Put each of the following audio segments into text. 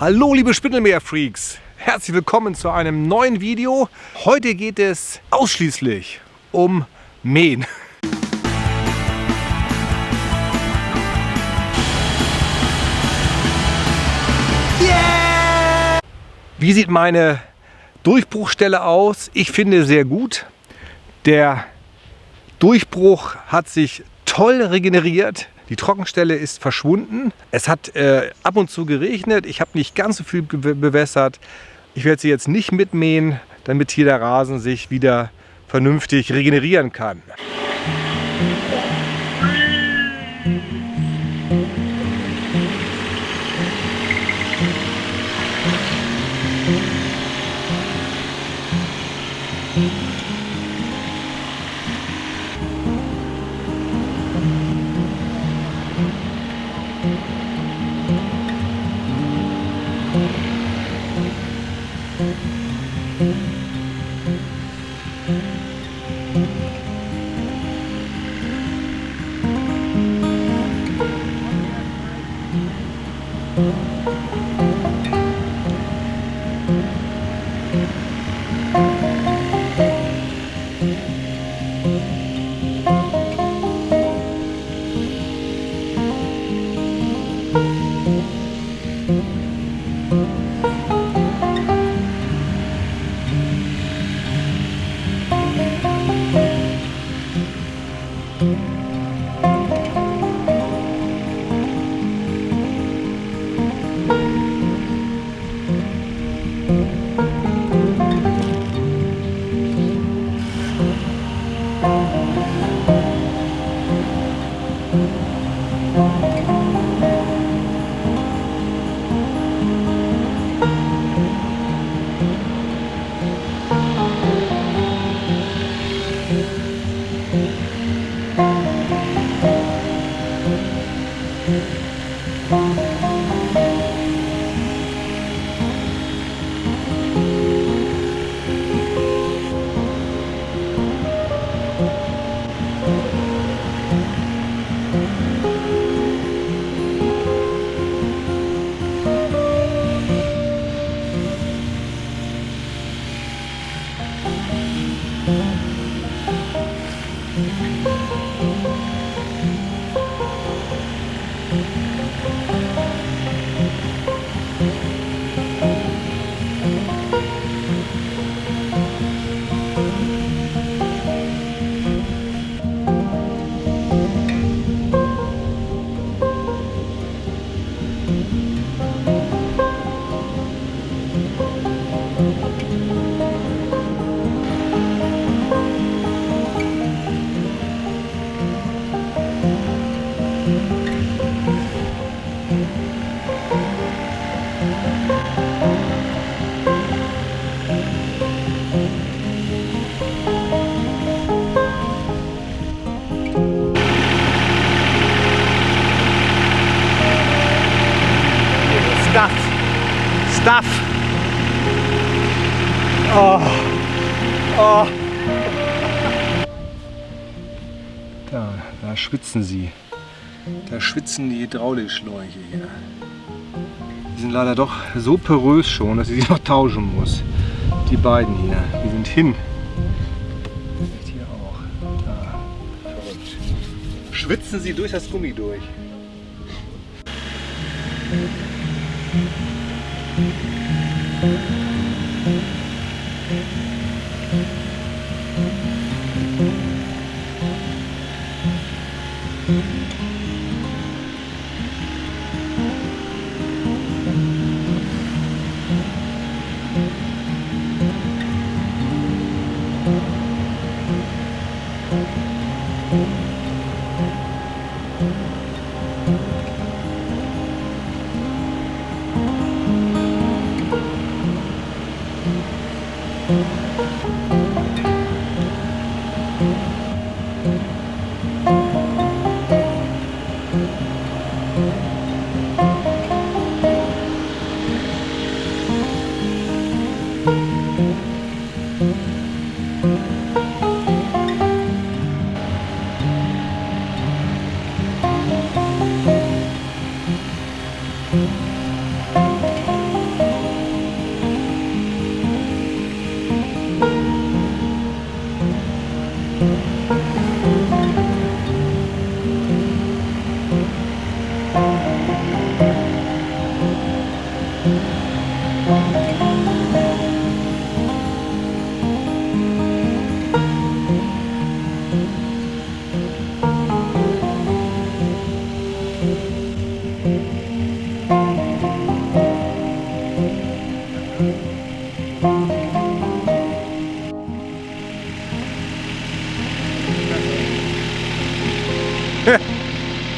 Hallo liebe Spindelmeer-Freaks, herzlich willkommen zu einem neuen Video. Heute geht es ausschließlich um Mähen. Yeah! Wie sieht meine Durchbruchstelle aus? Ich finde sehr gut. Der Durchbruch hat sich toll regeneriert. Die Trockenstelle ist verschwunden. Es hat äh, ab und zu geregnet. Ich habe nicht ganz so viel bewässert. Ich werde sie jetzt nicht mitmähen, damit hier der Rasen sich wieder vernünftig regenerieren kann. Mm-hmm. Oh. Oh. Da, da schwitzen sie. Da schwitzen die Hydraulikschläuche hier. Die sind leider doch so porös schon, dass ich sie noch tauschen muss. Die beiden hier, die sind hin. Hier auch. Da. Schwitzen sie durch das Gummi durch. Thank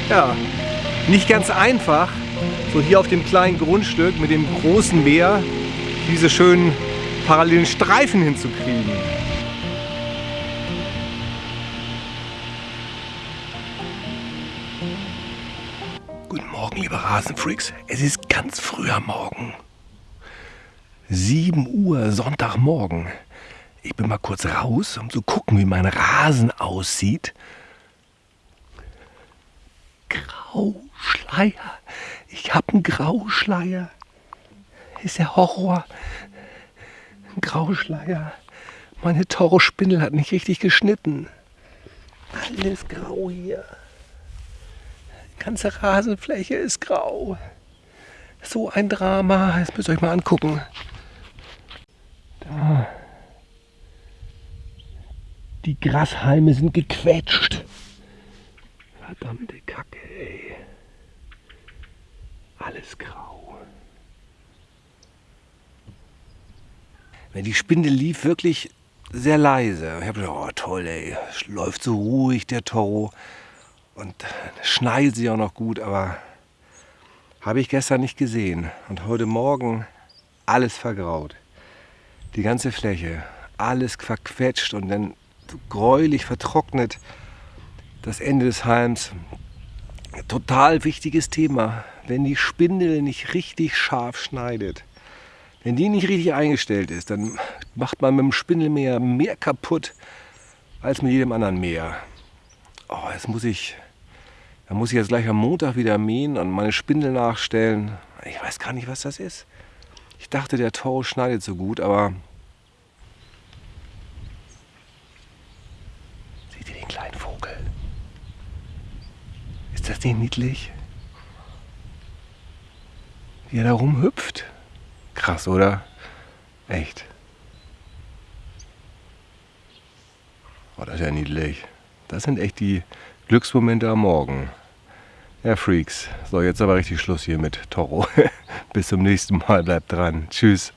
Ja, nicht ganz einfach, so hier auf dem kleinen Grundstück mit dem großen Meer diese schönen parallelen Streifen hinzukriegen. Guten Morgen, liebe Rasenfreaks. Es ist ganz früher Morgen. 7 Uhr Sonntagmorgen. Ich bin mal kurz raus, um zu gucken, wie mein Rasen aussieht. Grauschleier. Ich habe einen Grauschleier. Ist der Horror. Ein Grauschleier. Meine Toro-Spindel hat nicht richtig geschnitten. Alles grau hier. Die ganze Rasenfläche ist grau. So ein Drama. Das müsst ihr euch mal angucken. Die Grashalme sind gequetscht. Verdammte Kacke, ey. Alles grau. Wenn die Spindel lief, wirklich sehr leise. Ich habe gedacht, oh toll, ey, läuft so ruhig der Toro und schneit sie auch noch gut, aber habe ich gestern nicht gesehen. Und heute Morgen alles vergraut. Die ganze Fläche, alles verquetscht und dann gräulich vertrocknet das Ende des Halms. Total wichtiges Thema. Wenn die Spindel nicht richtig scharf schneidet, wenn die nicht richtig eingestellt ist, dann macht man mit dem Spindelmäher mehr kaputt als mit jedem anderen Mäher. Oh, jetzt muss ich, da muss ich jetzt gleich am Montag wieder mähen und meine Spindel nachstellen. Ich weiß gar nicht, was das ist. Ich dachte, der Toro schneidet so gut, aber das nicht niedlich? Wie er da rumhüpft. Krass, oder? Echt. Oh, das ist ja niedlich. Das sind echt die Glücksmomente am Morgen. Ja, Freaks. So, jetzt aber richtig Schluss hier mit Toro. Bis zum nächsten Mal. Bleibt dran. Tschüss.